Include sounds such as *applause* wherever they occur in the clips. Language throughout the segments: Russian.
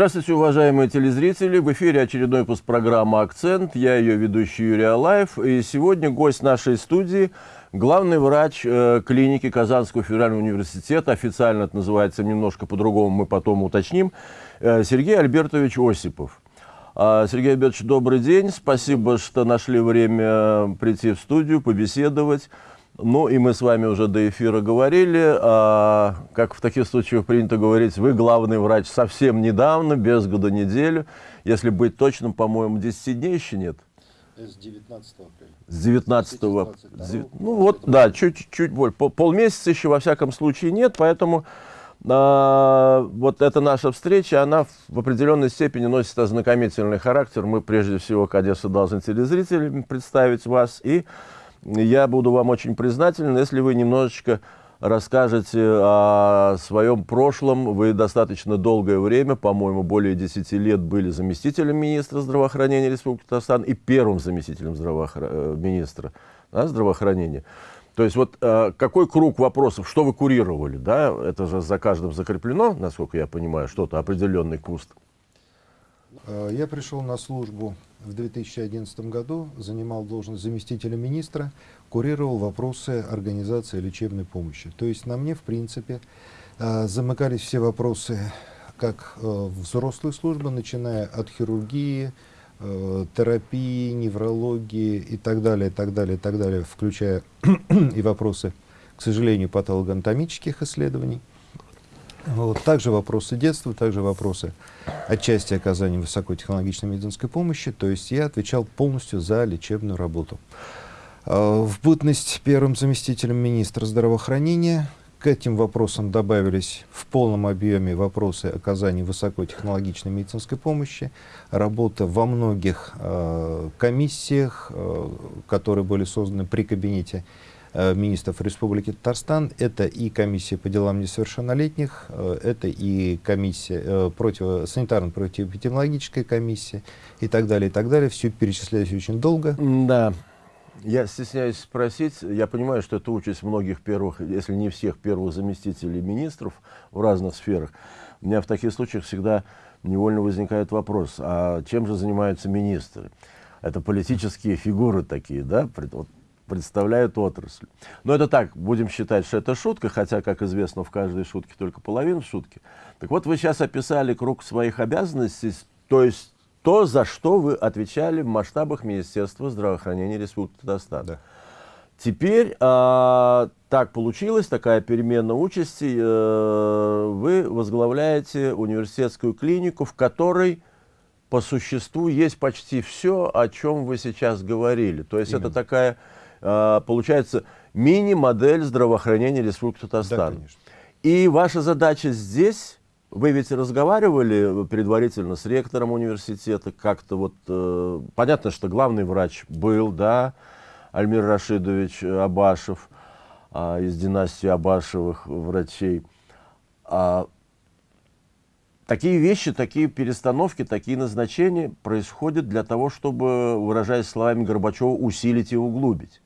Здравствуйте, уважаемые телезрители! В эфире очередной выпуск программы «Акцент». Я ее ведущий Юрий Алаев. И сегодня гость нашей студии – главный врач э, клиники Казанского федерального университета. Официально это называется немножко по-другому, мы потом уточним. Э, Сергей Альбертович Осипов. А, Сергей Альбертович, добрый день. Спасибо, что нашли время прийти в студию, побеседовать. Ну и мы с вами уже до эфира говорили, а, как в таких случаях принято говорить, вы главный врач совсем недавно, без года неделю. Если быть точным, по-моему, 10 дней еще нет. С 19 апреля. С 19 -го, Ну вот, да, чуть-чуть больше. Пол, полмесяца еще во всяком случае нет, поэтому а, вот эта наша встреча, она в определенной степени носит ознакомительный характер. Мы прежде всего, конечно, должны телезрителям представить вас и я буду вам очень признателен, если вы немножечко расскажете о своем прошлом. Вы достаточно долгое время, по-моему, более 10 лет были заместителем министра здравоохранения Республики Татарстан и первым заместителем здравоохр... Э, министра да, здравоохранения. То есть вот э, какой круг вопросов, что вы курировали, да, это же за каждым закреплено, насколько я понимаю, что-то, определенный куст. Э, я пришел на службу в 2011 году, занимал должность заместителя министра, курировал вопросы организации лечебной помощи. То есть на мне, в принципе, э, замыкались все вопросы как э, взрослой службы, начиная от хирургии, терапии, неврологии и так далее, и так далее, и так далее, включая *clears throat* и вопросы, к сожалению, патологоанатомических исследований. Вот. Также вопросы детства, также вопросы отчасти оказания высокотехнологичной медицинской помощи. То есть я отвечал полностью за лечебную работу. А, в бытность первым заместителем министра здравоохранения к этим вопросам добавились в полном объеме вопросы оказания высокотехнологичной медицинской помощи, работа во многих э, комиссиях, э, которые были созданы при кабинете министров Республики Татарстан. Это и комиссия по делам несовершеннолетних, э, это и комиссия э, против, санитарно-противоэпидемиологическая комиссия и так далее, и так далее. Все перечислялось очень долго. Да. Я стесняюсь спросить, я понимаю, что это участь многих первых, если не всех первых заместителей министров в разных сферах. У меня в таких случаях всегда невольно возникает вопрос, а чем же занимаются министры? Это политические фигуры такие, да? Вот представляют отрасль. Но это так, будем считать, что это шутка, хотя, как известно, в каждой шутке только половина шутки. Так вот, вы сейчас описали круг своих обязанностей, то есть то, за что вы отвечали в масштабах Министерства здравоохранения Республики Татарстан. Да. Теперь э, так получилось, такая перемена участи, э, вы возглавляете университетскую клинику, в которой по существу есть почти все, о чем вы сейчас говорили. То есть Именно. это такая получается мини-модель здравоохранения Республики Татарстан. Да, И ваша задача здесь, вы ведь разговаривали предварительно с ректором университета, как-то вот, э, понятно, что главный врач был, да, Альмир Рашидович Абашев, э, из династии Абашевых врачей. А, Такие вещи, такие перестановки, такие назначения происходят для того, чтобы, выражаясь словами Горбачева, усилить и углубить.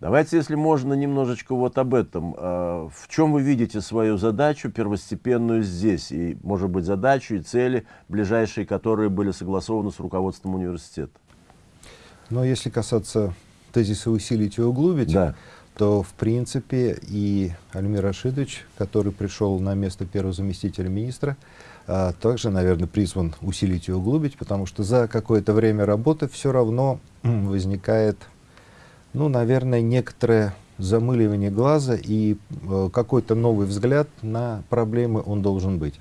Давайте, если можно, немножечко вот об этом. А, в чем вы видите свою задачу первостепенную здесь? И, может быть, задачу и цели, ближайшие, которые были согласованы с руководством университета? Но если касаться тезиса «усилить и углубить», да. то, в принципе, и Альмир Рашидович, который пришел на место первого заместителя министра, а, также, наверное, призван усилить и углубить, потому что за какое-то время работы все равно возникает ну, наверное, некоторое замыливание глаза и э, какой-то новый взгляд на проблемы он должен быть.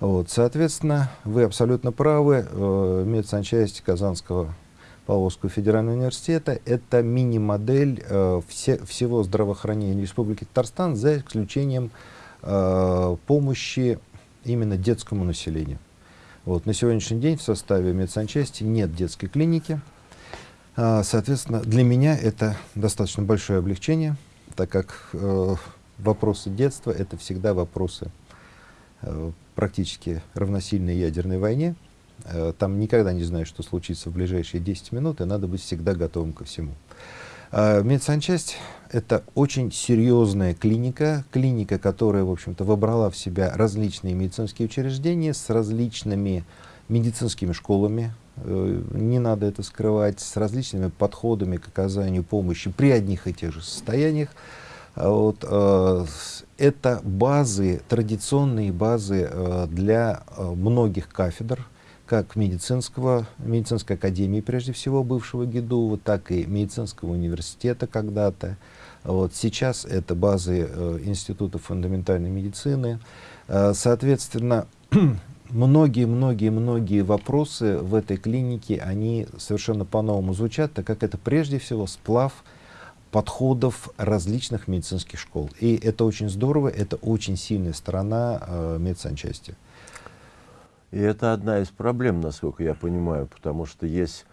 Вот, соответственно, вы абсолютно правы, э, медсанчасть Казанского Павловского федерального университета – это мини-модель э, все, всего здравоохранения Республики Татарстан, за исключением помощи именно детскому населению. Вот, на сегодняшний день в составе медсанчасти нет детской клиники, соответственно, для меня это достаточно большое облегчение, так как э, вопросы детства — это всегда вопросы э, практически равносильной ядерной войне. Э, там никогда не знаешь, что случится в ближайшие 10 минут, и надо быть всегда готовым ко всему. А, медсанчасть — это очень серьезная клиника, клиника, которая, в общем-то, выбрала в себя различные медицинские учреждения с различными медицинскими школами, э, не надо это скрывать, с различными подходами к оказанию помощи при одних и тех же состояниях. А вот, э, это базы, традиционные базы э, для многих кафедр, как медицинского, медицинской академии, прежде всего, бывшего ГИДУ, так и медицинского университета когда-то. Вот сейчас это базы э, Института фундаментальной медицины. Э, соответственно, *clears throat* многие-многие-многие вопросы в этой клинике, они совершенно по-новому звучат, так как это прежде всего сплав подходов различных медицинских школ. И это очень здорово, это очень сильная сторона э, медсанчасти. И это одна из проблем, насколько я понимаю, потому что есть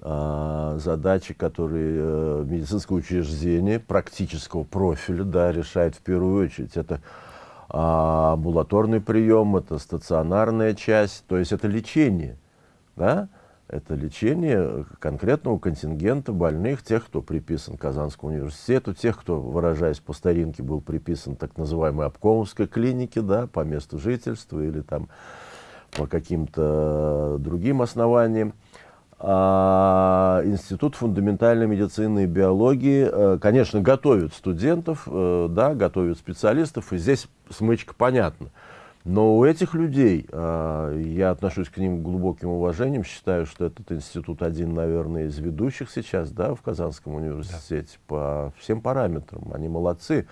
а, задачи, которые а, медицинское учреждение практического профиля да, решает в первую очередь. Это а, амбулаторный прием, это стационарная часть, то есть это лечение. Да? Это лечение конкретного контингента больных, тех, кто приписан к Казанскому университету, тех, кто, выражаясь по старинке, был приписан так называемой обкомовской клинике, да, по месту жительства или там по каким-то другим основаниям. А Институт фундаментальной медицины и биологии, э, конечно, готовит студентов, э, да, готовит специалистов, и здесь смычка понятна. Но у этих людей, э, я отношусь к ним глубоким уважением, считаю, что этот институт один, наверное, из ведущих сейчас да, в Казанском университете да. по всем параметрам. Они молодцы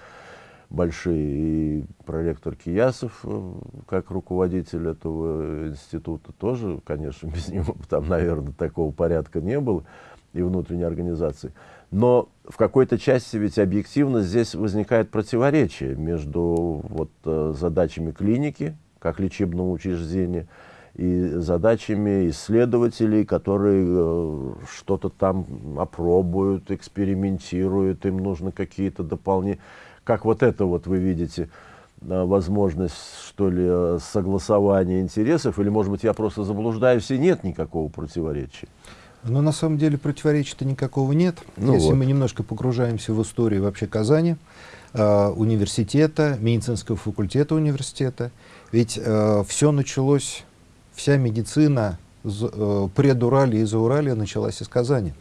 большие. И проректор Киясов, э, как руководитель этого института, тоже, конечно, *laughs* без него там, наверное, такого порядка не было и внутренней организации. Но в какой-то части ведь объективно здесь возникает противоречие между вот, э, задачами клиники, как лечебного учреждения, и задачами исследователей, которые э, что-то там опробуют, экспериментируют, им нужно какие-то дополнительные как вот это вот вы видите э, возможность, что ли, э, согласования интересов, или, может быть, я просто заблуждаюсь, и нет никакого противоречия? Но на самом деле противоречия-то никакого нет. Ну Если вот. мы немножко погружаемся в историю вообще Казани, э, университета, медицинского факультета университета, ведь э, все началось, вся медицина э, предуралия и зауралия началась из Казани.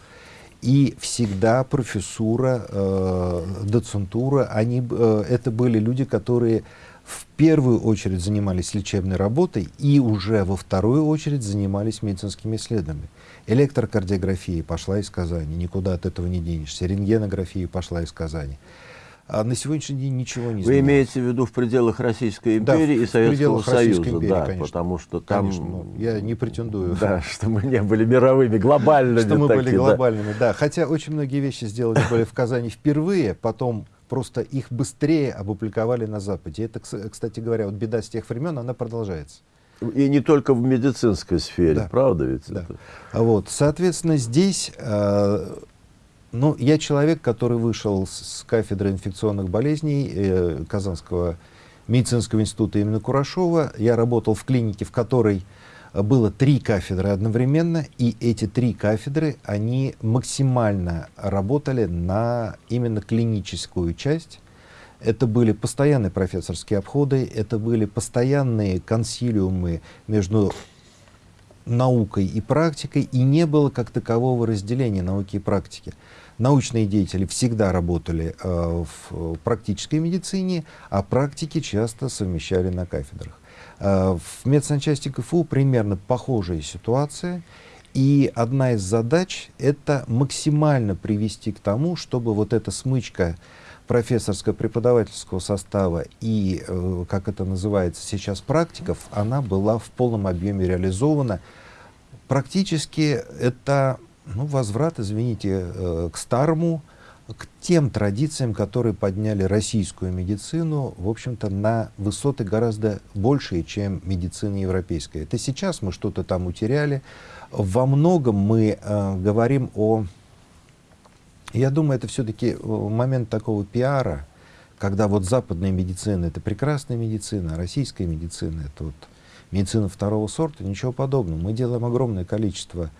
И всегда профессура, э, доцентура, они, э, это были люди, которые в первую очередь занимались лечебной работой и уже во вторую очередь занимались медицинскими исследованиями. Электрокардиография пошла из Казани, никуда от этого не денешься. Рентгенография пошла из Казани. А на сегодняшний день ничего не Вы имеете в виду в пределах Российской империи да, и Советского Союза, империи, да, конечно. потому что там... Конечно, ну, я не претендую. Да, *laughs* что мы не были мировыми, глобальными. Что мы были глобальными, да. Хотя очень многие вещи сделали были в Казани впервые, потом просто их быстрее опубликовали на Западе. Это, кстати говоря, вот беда с тех времен, она продолжается. И не только в медицинской сфере, да. правда ведь? Да. Это? Вот, соответственно, здесь э, ну, я человек, который вышел с, кафедры инфекционных болезней э, Казанского медицинского института имени Курашова. Я работал в клинике, в которой было три кафедры одновременно, и эти три кафедры, они максимально работали на именно клиническую часть. Это были постоянные профессорские обходы, это были постоянные консилиумы между наукой и практикой, и не было как такового разделения науки и практики научные деятели всегда работали э, в практической медицине, а практики часто совмещали на кафедрах. Э, в медсанчасти КФУ примерно похожая ситуация. И одна из задач — это максимально привести к тому, чтобы вот эта смычка профессорско-преподавательского состава и, э, как это называется сейчас, практиков, она была в полном объеме реализована. Практически это ну, возврат, извините, э, к старому, к тем традициям, которые подняли российскую медицину, в общем-то, на высоты гораздо большие, чем медицина европейская. Это сейчас мы что-то там утеряли. Во многом мы э, говорим о... Я думаю, это все-таки э, момент такого пиара, когда вот западная медицина — это прекрасная медицина, а российская медицина — это вот медицина второго сорта, ничего подобного. Мы делаем огромное количество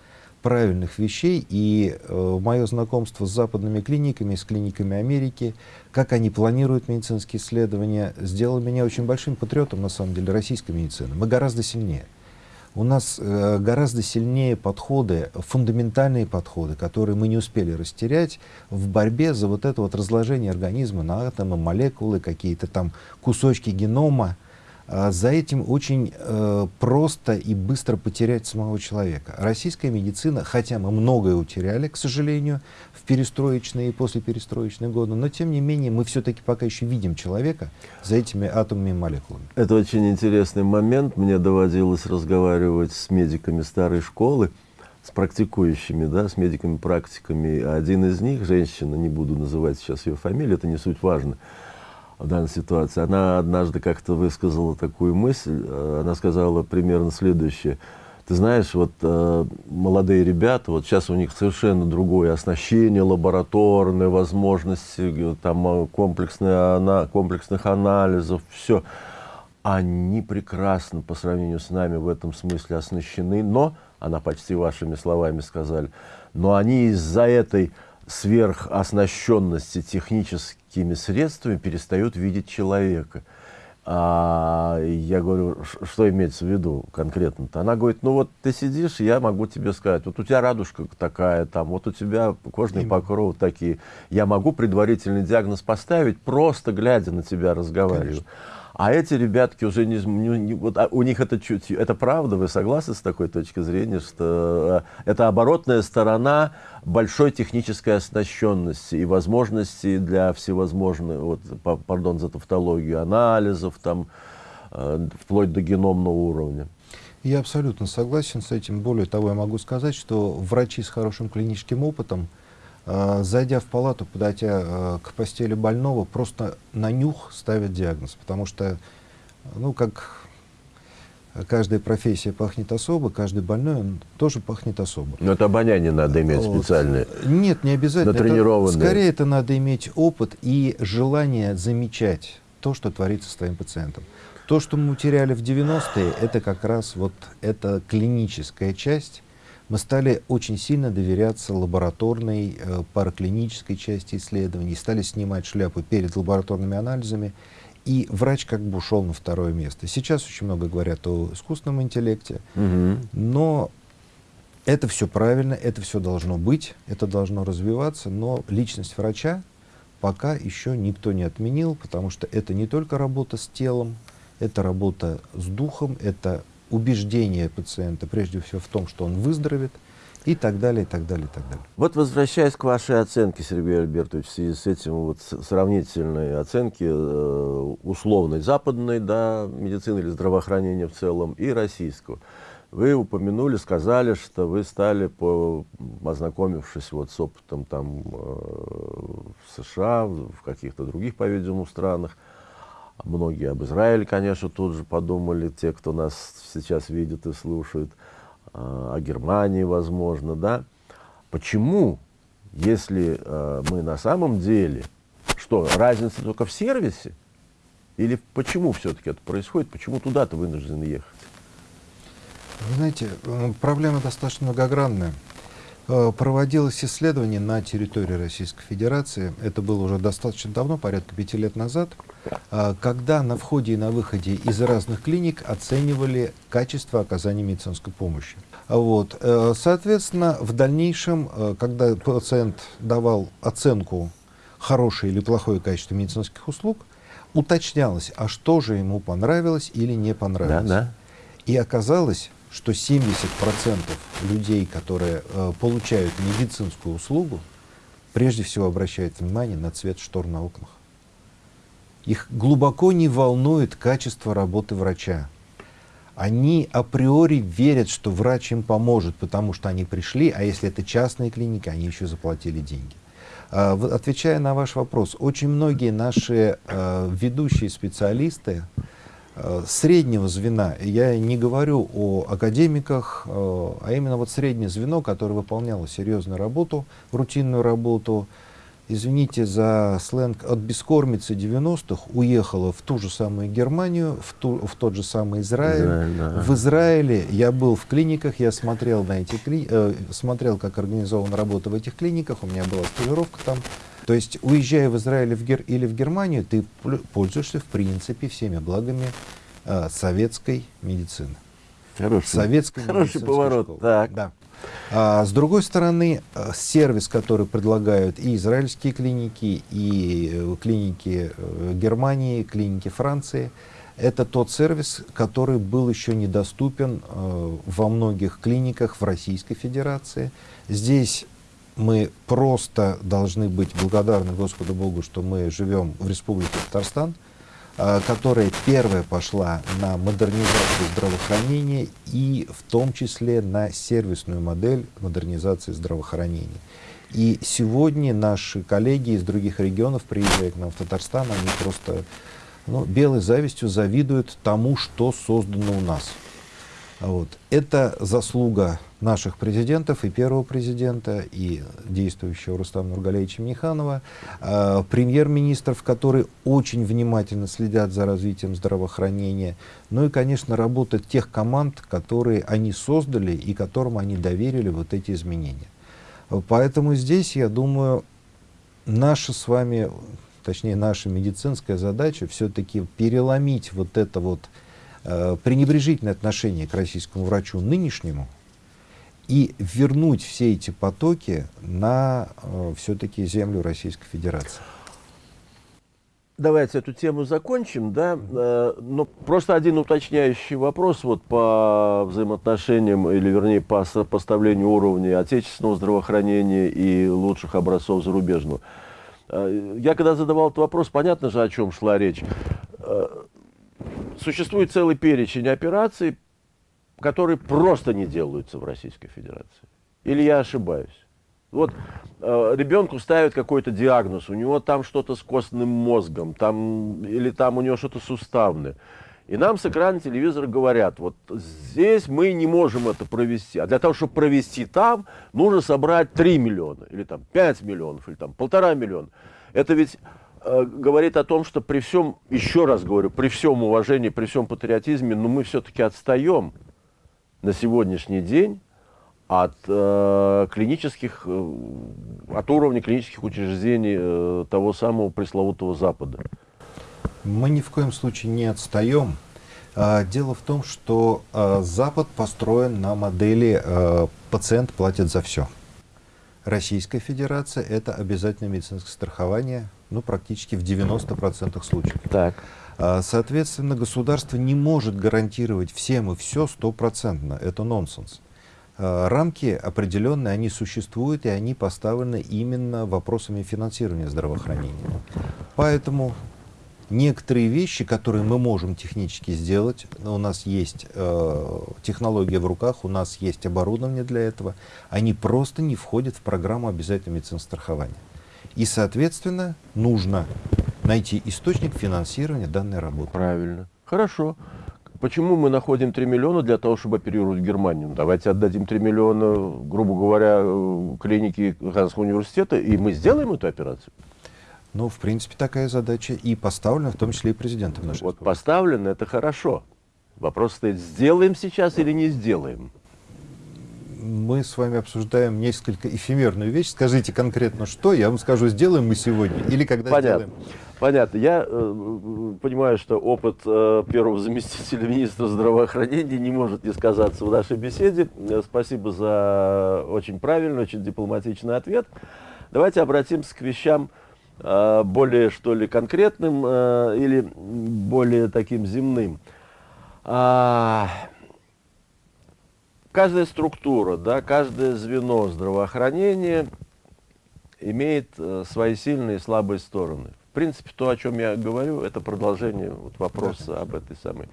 правильных вещей, и э, мое знакомство с западными клиниками, с клиниками Америки, как они планируют медицинские исследования, сделало меня очень большим патриотом, на самом деле, российской медицины. Мы гораздо сильнее. У нас э, гораздо сильнее подходы, фундаментальные подходы, которые мы не успели растерять в борьбе за вот это вот разложение организма на атомы, молекулы, какие-то там кусочки генома. А за этим очень э, просто и быстро потерять самого человека. Российская медицина, хотя мы многое утеряли, к сожалению, в перестроечные и послеперестроечные годы, но тем не менее мы все-таки пока еще видим человека за этими атомами и молекулами. Это очень интересный момент. Мне доводилось разговаривать с медиками старой школы, с практикующими, да, с медиками-практиками. Один из них, женщина, не буду называть сейчас ее фамилию, это не суть важно, в данной ситуации. Она однажды как-то высказала такую мысль, э, она сказала примерно следующее. Ты знаешь, вот э, молодые ребята, вот сейчас у них совершенно другое оснащение, лабораторные возможности, там э, комплексные, ана, комплексных анализов, все. Они прекрасно по сравнению с нами в этом смысле оснащены, но, она почти вашими словами сказали, но они из-за этой сверхоснащенности техническими средствами перестают видеть человека. А я говорю, что имеется в виду конкретно-то? Она говорит, ну вот ты сидишь, я могу тебе сказать, вот у тебя радужка такая, там, вот у тебя кожные покровы такие. Я могу предварительный диагноз поставить, просто глядя на тебя разговариваю. Конечно. А эти ребятки уже не, не, вот, а у них это чуть, это правда, вы согласны с такой точки зрения, что э, это оборотная сторона большой технической оснащенности и возможностей для всевозможных, вот, пардон за тавтологию, анализов, там, э, вплоть до геномного уровня. Я абсолютно согласен с этим. Более того, я могу сказать, что врачи с хорошим клиническим опытом, зайдя в палату, подойдя а, к постели больного, просто на нюх ставят диагноз, потому что, ну, как каждая профессия пахнет особо, каждый больной он тоже пахнет особо. Но это обоняние надо иметь вот. специальное. Нет, не обязательно. Это, скорее это надо иметь опыт и желание замечать то, что творится с твоим пациентом. То, что мы утеряли в 90-е, это как раз вот эта клиническая часть, мы стали очень сильно доверяться лабораторной, э, параклинической части исследований, стали снимать шляпу перед лабораторными анализами, и врач как бы ушел на второе место. Сейчас очень много говорят о искусственном интеллекте, угу. но это все правильно, это все должно быть, это должно развиваться, но личность врача пока еще никто не отменил, потому что это не только работа с телом, это работа с духом, это убеждение пациента, прежде всего в том, что он выздоровеет, и так далее, и так далее, и так далее. Вот возвращаясь к вашей оценке, Сергей Альбертович, в связи с этим вот сравнительной оценки э, условной западной да, медицины или здравоохранения в целом и российского. Вы упомянули, сказали, что вы стали, по, ознакомившись вот с опытом там, э, в США, в каких-то других, по-видимому, странах, Многие об Израиле, конечно, тут же подумали, те, кто нас сейчас видит и слушает, а, о Германии, возможно, да. Почему, если э, мы на самом деле, что, разница только в сервисе? Или почему все-таки это происходит? Почему туда-то вынуждены ехать? Вы знаете, проблема достаточно многогранная. Э, проводилось исследование на территории Российской Федерации, это было уже достаточно давно, порядка пяти лет назад, э, когда на входе и на выходе из разных клиник оценивали качество оказания медицинской помощи. Вот. Э, соответственно, в дальнейшем, когда пациент давал оценку хорошее или плохое качество медицинских услуг, уточнялось, а что же ему понравилось или не понравилось. Да, да. И оказалось, что 70% людей, которые э, получают медицинскую услугу, прежде всего обращают внимание на цвет штор на окнах. Их глубоко не волнует качество работы врача. Они априори верят, что врач им поможет, потому что они пришли, а если это частная клиника, они еще заплатили деньги. А, отвечая на ваш вопрос, очень многие наши э, ведущие специалисты, среднего звена, я не говорю о академиках, э, а именно вот среднее звено, которое выполняло серьезную работу, рутинную работу, извините за сленг, от бескормицы 90-х уехала в ту же самую Германию, в, ту, в тот же самый Израиль. Израиль да. В Израиле я был в клиниках, я смотрел, на эти кли... э, смотрел, как организована работа в этих клиниках, у меня была стажировка там. То есть, уезжая в Израиль или в, Гер... или в Германию, ты пользуешься, в принципе, всеми благами э, советской медицины. Хороший, советской *laughs* хороший поворот. Школы. Так. Да. А, с другой стороны, э, сервис, который предлагают и израильские клиники, и э, клиники э, Германии, клиники Франции, это тот сервис, который был еще недоступен во многих клиниках в Российской Федерации. Здесь мы просто должны быть благодарны Господу Богу, что мы живем в Республике Татарстан, Э, которая первая пошла на модернизацию здравоохранения и в том числе на сервисную модель модернизации здравоохранения. И сегодня наши коллеги из других регионов, приезжая к нам в Татарстан, они просто ну, белой завистью завидуют тому, что создано у нас. Вот. Это заслуга наших президентов, и первого президента, и действующего Рустама Нургалевича Миниханова, э, премьер-министров, которые очень внимательно следят за развитием здравоохранения, ну и, конечно, работа тех команд, которые они создали и которым они доверили вот эти изменения. Поэтому здесь, я думаю, наша с вами, точнее, наша медицинская задача все-таки переломить вот это вот э, пренебрежительное отношение к российскому врачу нынешнему, и вернуть все эти потоки на э, все-таки землю Российской Федерации. Давайте эту тему закончим, да, э, но просто один уточняющий вопрос вот по взаимоотношениям, или вернее по сопоставлению уровня отечественного здравоохранения и лучших образцов зарубежного. Э, я когда задавал этот вопрос, понятно же, о чем шла речь. Э, существует целый перечень операций, которые просто не делаются в Российской Федерации. Или я ошибаюсь? Вот э, ребенку ставят какой-то диагноз, у него там что-то с костным мозгом, там, или там у него что-то суставное. И нам с экрана телевизора говорят, вот здесь мы не можем это провести. А для того, чтобы провести там, нужно собрать 3 миллиона, или там 5 миллионов, или там полтора миллиона. Это ведь э, говорит о том, что при всем, еще раз говорю, при всем уважении, при всем патриотизме, но ну, мы все-таки отстаем на сегодняшний день от э, клинических, э, от уровня клинических учреждений э, того самого пресловутого Запада. Мы ни в коем случае не отстаем. А, дело в том, что а, Запад построен на модели а, «пациент платит за все». Российская Федерация – это обязательное медицинское страхование, ну, практически в 90% случаев. Так. А, соответственно, государство не может гарантировать всем и все стопроцентно. Это нонсенс. А, рамки определенные, они существуют, и они поставлены именно вопросами финансирования здравоохранения. Поэтому некоторые вещи, которые мы можем технически сделать, у нас есть э, технология в руках, у нас есть оборудование для этого, они просто не входят в программу обязательного медицинского страхования. И, соответственно, нужно найти источник финансирования данной работы. Правильно. Хорошо. Почему мы находим 3 миллиона для того, чтобы оперировать Германию? Давайте отдадим 3 миллиона, грубо говоря, клинике Ганского университета, и мы сделаем эту операцию. Ну, в принципе, такая задача и поставлена, в том числе и президентом нашей Вот поставлена, это хорошо. Вопрос стоит, сделаем сейчас или не сделаем? Мы с вами обсуждаем несколько эфемерную вещь. Скажите конкретно, что, я вам скажу, сделаем мы сегодня или когда Понятно. сделаем. Понятно. Я э, понимаю, что опыт э, первого заместителя министра здравоохранения не может не сказаться в нашей беседе. Э, спасибо за очень правильный, очень дипломатичный ответ. Давайте обратимся к вещам э, более, что ли, конкретным э, или более таким земным. А, каждая структура, да, каждое звено здравоохранения имеет э, свои сильные и слабые стороны. В принципе, то, о чем я говорю, это продолжение вот, вопроса да. об этой самой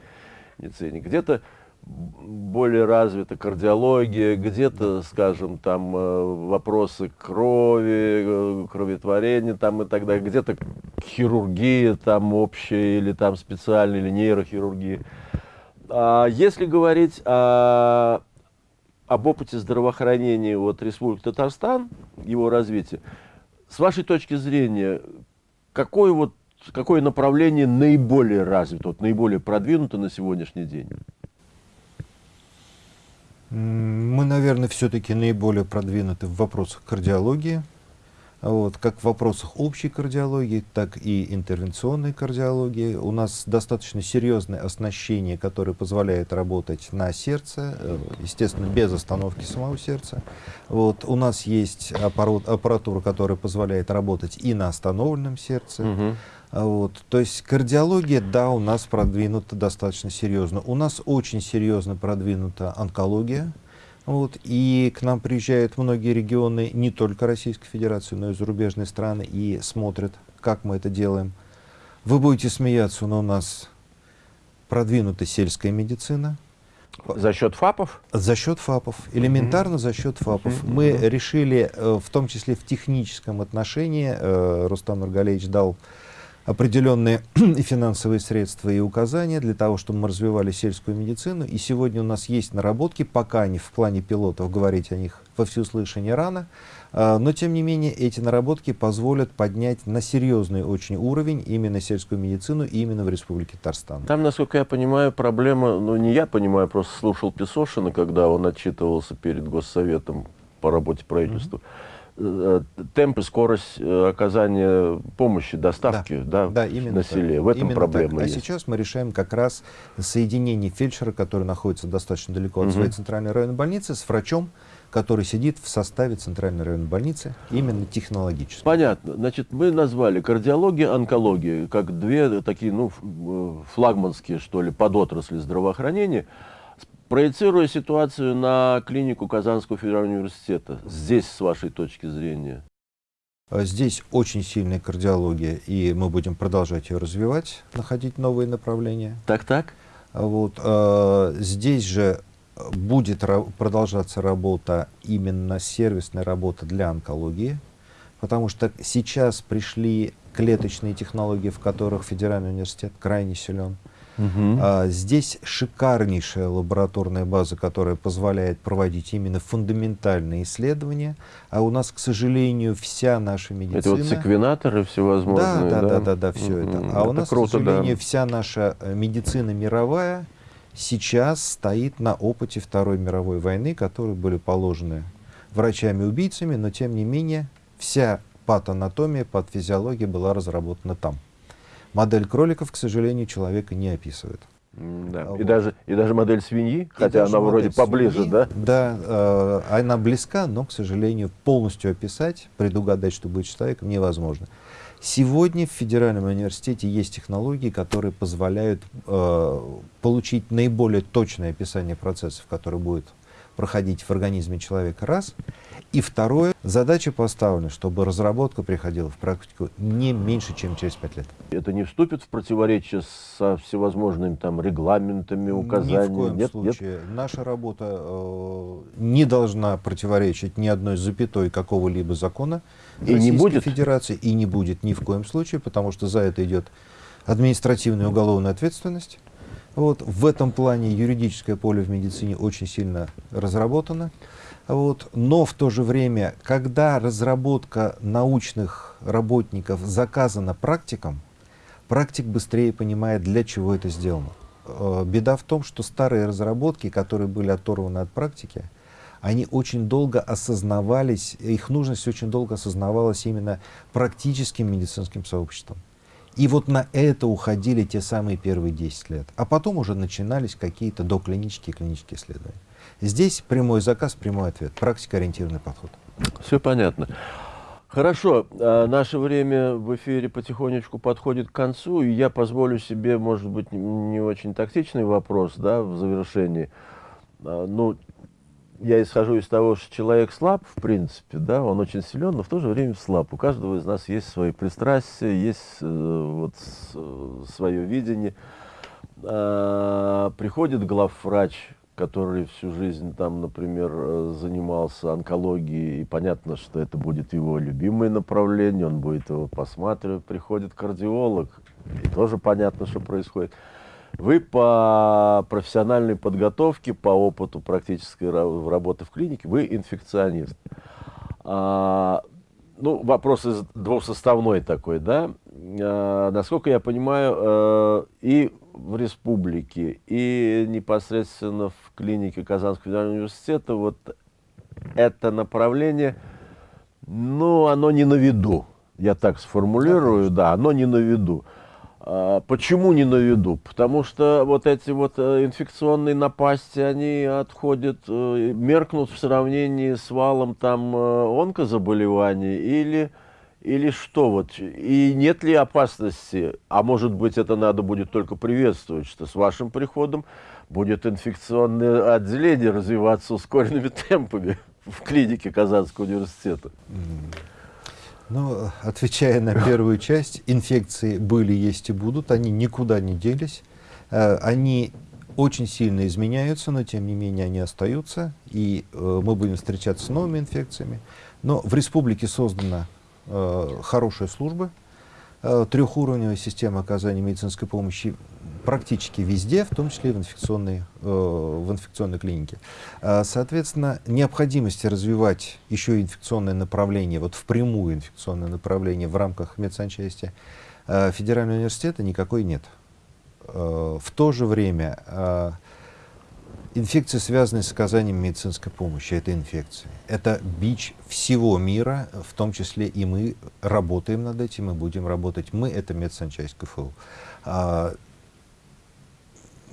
медицине. Где-то более развита кардиология, где-то, скажем, там э, вопросы крови, э, кроветворения там и так далее, где-то хирургия там общая или там специальная, или нейрохирургия. А если говорить о об опыте здравоохранения вот Республики Татарстан, его развития, С вашей точки зрения, какое, вот, какое направление наиболее развито, вот, наиболее продвинуто на сегодняшний день? Мы, наверное, все-таки наиболее продвинуты в вопросах кардиологии, вот, как в вопросах общей кардиологии, так и интервенционной кардиологии. У нас достаточно серьезное оснащение, которое позволяет работать на сердце, э, естественно, без остановки самого сердца. Вот, у нас есть аппарат, аппаратура, которая позволяет работать и на остановленном сердце. Угу. Вот. То есть кардиология, да, у нас продвинута достаточно серьезно. У нас очень серьезно продвинута онкология. Вот, и к нам приезжают многие регионы, не только Российской Федерации, но и зарубежные страны, и смотрят, как мы это делаем. Вы будете смеяться, но у нас продвинута сельская медицина. За счет ФАПов? За счет ФАПов. Элементарно mm -hmm. за счет ФАПов. Mm -hmm. Мы решили, э, в том числе в техническом отношении, э, Рустам Нургалевич дал определенные *clears throat* и финансовые средства и указания для того, чтобы мы развивали сельскую медицину. И сегодня у нас есть наработки, пока не в плане пилотов, говорить о них во всеуслышание рано, а, но тем не менее эти наработки позволят поднять на серьезный очень уровень именно сельскую медицину именно в Республике Татарстан. Там, насколько я понимаю, проблема, ну не я понимаю, просто слушал Песошина, когда он отчитывался перед Госсоветом по работе правительства. Mm -hmm темп и скорость э, оказания помощи, доставки да, да, да, именно на селе. В этом именно проблема так. А сейчас мы решаем как раз соединение фельдшера, который находится достаточно далеко от угу. своей центральной районной больницы, с врачом, который сидит в составе центральной районной больницы, именно технологически. Понятно. Значит, мы назвали кардиология, онкология, как две такие, ну, э, флагманские, что ли, подотрасли здравоохранения. Проецируя ситуацию на клинику Казанского федерального университета, здесь, с вашей точки зрения? А здесь очень сильная кардиология, и мы будем продолжать ее развивать, находить новые направления. Так-так? Вот, э, здесь же будет продолжаться работа, именно сервисная работа для онкологии, потому что сейчас пришли клеточные технологии, в которых Федеральный университет крайне силен. Угу. А, здесь шикарнейшая лабораторная база, которая позволяет проводить именно фундаментальные исследования. А у нас, к сожалению, вся наша медицина... Это вот секвенаторы всевозможные, да? Да, да, да, да, все угу. это. А это у нас, круто, к сожалению, да. вся наша э, медицина мировая сейчас стоит на опыте Второй мировой войны, которые были положены врачами-убийцами, но тем не менее вся патанатомия, патофизиология была разработана там. Модель кроликов, к сожалению, человека не описывает. Да. Вот. И, даже, и даже модель свиньи, и хотя она вроде поближе, свиньи, да? Да, э, она близка, но, к сожалению, полностью описать, предугадать, что будет человеком, невозможно. Сегодня в Федеральном университете есть технологии, которые позволяют э, получить наиболее точное описание процессов, которые будут проходить в организме человека, раз. И второе, задача поставлена, чтобы разработка приходила в практику не меньше, чем через пять лет. Это не вступит в противоречие со всевозможными там регламентами, указаниями? Ни в коем нет, случае. Нет? Наша работа э, не должна противоречить ни одной запятой какого-либо закона и Российской не будет? Федерации, и не будет ни в коем случае, потому что за это идет административная и уголовная ответственность. Вот, в этом плане юридическое поле в медицине очень сильно разработано. Вот, но в то же время, когда разработка научных работников заказана практикам, практик быстрее понимает, для чего это сделано. Э, беда в том, что старые разработки, которые были оторваны от практики, они очень долго осознавались, их нужность очень долго осознавалась именно практическим медицинским сообществом. И вот на это уходили те самые первые 10 лет. А потом уже начинались какие-то доклинические клинические исследования. Здесь прямой заказ, прямой ответ, практикоориентированный подход. Все понятно. Хорошо, а наше время в эфире потихонечку подходит к концу, и я позволю себе, может быть, не очень тактичный вопрос да, в завершении. А, ну, я исхожу из того, что человек слаб, в принципе, да, он очень силен, но в то же время слаб. У каждого из нас есть свои пристрастия, есть э, вот э, свое видение. А, приходит главврач, который всю жизнь там, например, э, занимался онкологией, и понятно, что это будет его любимое направление, он будет его посматривать. Приходит кардиолог, и тоже понятно, что происходит. Вы по профессиональной подготовке, по опыту практической работы в клинике, вы инфекционист. А, ну, вопрос из двухсоставной такой, да. Э, насколько я понимаю, э, и в республике, и непосредственно в клинике Казанского федерального университета вот это направление, ну, оно не на виду. Я так сформулирую, да, оно не на виду. А, почему не на виду? Потому что вот эти вот э, инфекционные напасти, они отходят, э, меркнут в сравнении с валом там э, онкозаболеваний или, или что вот? И нет ли опасности, а может быть это надо будет только приветствовать, что с вашим приходом будет инфекционное отделение развиваться ускоренными *laughs* темпами в клинике Казанского университета? Ну, отвечая на первую часть, инфекции были, есть и будут, они никуда не делись, э, они очень сильно изменяются, но тем не менее они остаются, и э, мы будем встречаться с новыми инфекциями. Но в республике создана э, хорошая служба, трехуровневая система оказания медицинской помощи практически везде, в том числе и в инфекционной, э, в инфекционной клинике. Э, соответственно, необходимости развивать еще инфекционное направление, вот впрямую инфекционное направление в рамках медсанчасти э, Федерального университета никакой нет. Э, в то же время э, инфекции, связанные с оказанием медицинской помощи, это инфекции. Это бич всего мира, в том числе и мы работаем над этим, мы будем работать. Мы — это медсанчасть КФУ. А,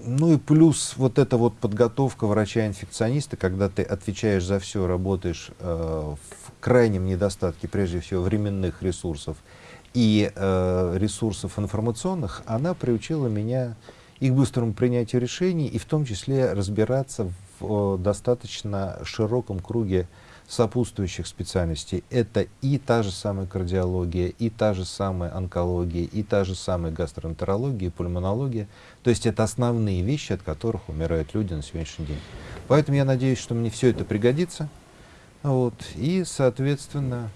ну и плюс вот эта вот подготовка врача-инфекциониста, когда ты отвечаешь за все, работаешь э, в крайнем недостатке, прежде всего, временных ресурсов и э, ресурсов информационных, она приучила меня и к быстрому принятию решений, и в том числе разбираться в достаточно широком круге сопутствующих специальностей. Это и та же самая кардиология, и та же самая онкология, и та же самая гастроэнтерология, пульмонология. То есть это основные вещи, от которых умирают люди на сегодняшний день. Поэтому я надеюсь, что мне все это пригодится. Вот, и, соответственно,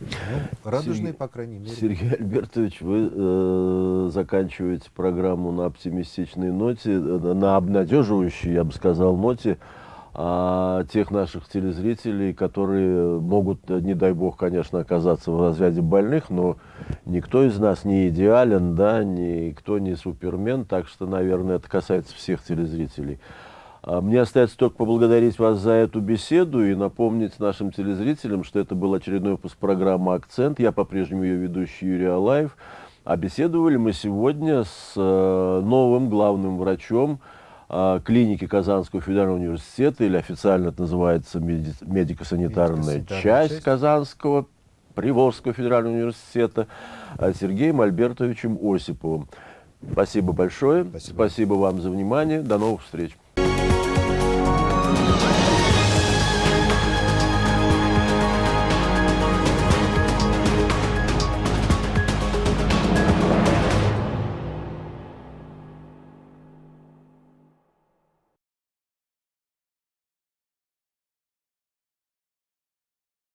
ну, радужные, Сергей, по крайней мере. Сергей Альбертович, вы э, заканчиваете программу на оптимистичной ноте, э, на обнадеживающей, я бы сказал, ноте а, тех наших телезрителей, которые могут, не дай бог, конечно, оказаться в разряде больных, но никто из нас не идеален, да, никто не супермен, так что, наверное, это касается всех телезрителей. А, мне остается только поблагодарить вас за эту беседу и напомнить нашим телезрителям, что это был очередной выпуск программы «Акцент». Я по-прежнему ее ведущий Юрий Алаев. А беседовали мы сегодня с э, новым главным врачом, а, клиники Казанского федерального университета, или официально это называется медико-санитарная медико часть, часть Казанского Приволжского федерального университета, а, Сергеем Альбертовичем Осиповым. Спасибо большое. Спасибо. Спасибо вам за внимание. До новых встреч.